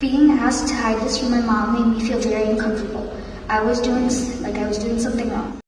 Being asked to hide this from my mom made me feel very uncomfortable. I was doing like I was doing something wrong.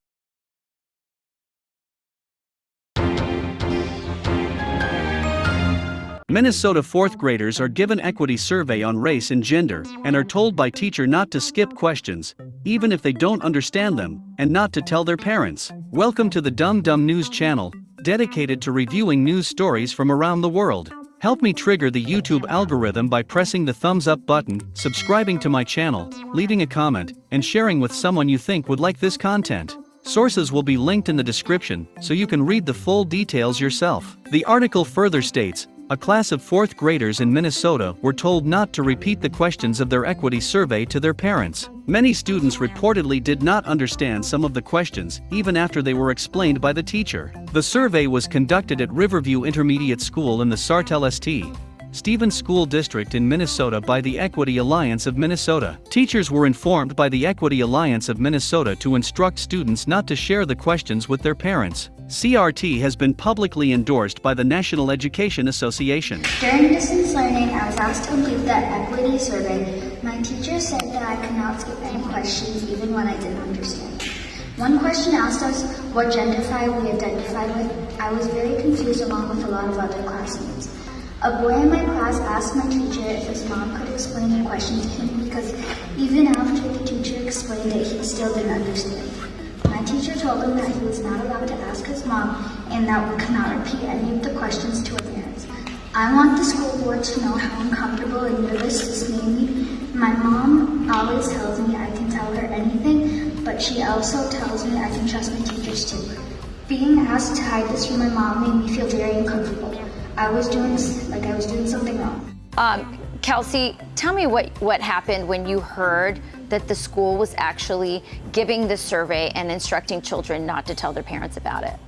Minnesota fourth graders are given equity survey on race and gender and are told by teacher not to skip questions, even if they don't understand them, and not to tell their parents. Welcome to the Dum Dum News channel, dedicated to reviewing news stories from around the world. Help me trigger the YouTube algorithm by pressing the thumbs up button, subscribing to my channel, leaving a comment, and sharing with someone you think would like this content. Sources will be linked in the description so you can read the full details yourself. The article further states a class of fourth graders in Minnesota were told not to repeat the questions of their equity survey to their parents. Many students reportedly did not understand some of the questions even after they were explained by the teacher. The survey was conducted at Riverview Intermediate School in the Sartell St. Stephens School District in Minnesota by the Equity Alliance of Minnesota. Teachers were informed by the Equity Alliance of Minnesota to instruct students not to share the questions with their parents. CRT has been publicly endorsed by the National Education Association. During distance learning, I was asked to complete the equity survey. My teacher said that I could not skip any questions even when I didn't understand. One question asked us what gender we identified with. I was very confused along with a lot of other classmates. A boy in my class asked my teacher if his mom could explain the question to him because even after the teacher explained it, he still didn't understand. Teacher told him that he was not allowed to ask his mom and that we could not repeat any of the questions to our parents. I want the school board to know how uncomfortable and nervous this made me. My mom always tells me I can tell her anything, but she also tells me I can trust my teachers too. Being asked to hide this from my mom made me feel very uncomfortable. I was doing like I was doing something wrong. Um, Kelsey, tell me what, what happened when you heard that the school was actually giving this survey and instructing children not to tell their parents about it.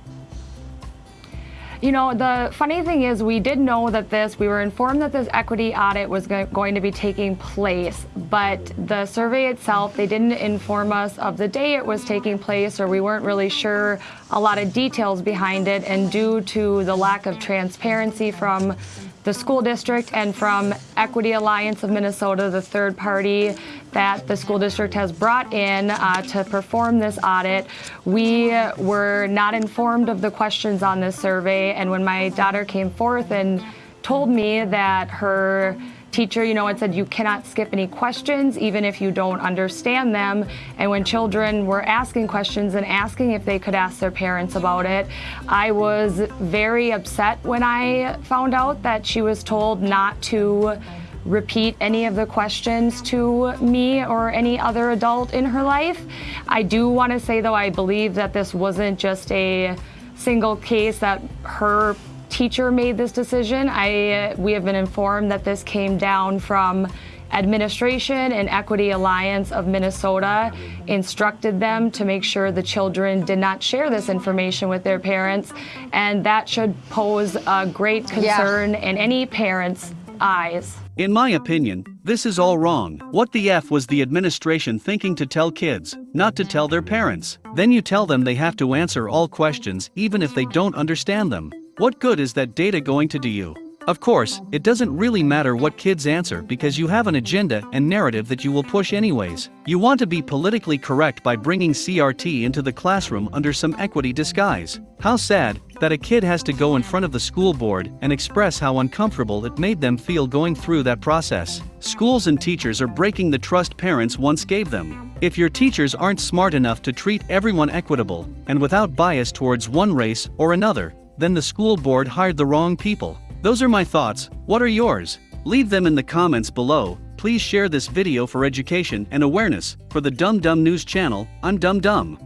You know, the funny thing is, we did know that this, we were informed that this equity audit was go- going to be taking place, but the survey itself, they didn't inform us of the day it was taking place, or we weren't really sure a lot of details behind it. And due to the lack of transparency from the school district and from Equity Alliance of Minnesota, the third party that the school district has brought in uh, to perform this audit. We were not informed of the questions on this survey, and when my daughter came forth and told me that her teacher, you know, had said you cannot skip any questions even if you don't understand them. And when children were asking questions and asking if they could ask their parents about it, I was very upset when I found out that she was told not to repeat any of the questions to me or any other adult in her life. I do want to say though, I believe that this wasn't just a single case that her teacher made this decision. I, uh, we have been informed that this came down from administration and Equity Alliance of Minnesota instructed them to make sure the children did not share this information with their parents, and that should pose a great concern in any parent's eyes. In my opinion, this is all wrong. What the F was the administration thinking to tell kids, not to tell their parents? Then you tell them they have to answer all questions even if they don't understand them. What good is that data going to do you? Of course, it doesn't really matter what kids answer because you have an agenda and narrative that you will push anyways. You want to be politically correct by bringing CRT into the classroom under some equity disguise. How sad that a kid has to go in front of the school board and express how uncomfortable it made them feel going through that process. Schools and teachers are breaking the trust parents once gave them. If your teachers aren't smart enough to treat everyone equitable and without bias towards one race or another, then the school board hired the wrong people. Those are my thoughts, what are yours? Leave them in the comments below, please share this video for education and awareness, for the Dum Dum News channel, I'm Dum Dum.